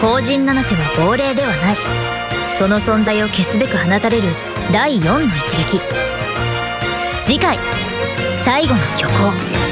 後人七瀬は亡霊ではない。その存在を消すべく放たれる第4の一撃。次回最後の虚構。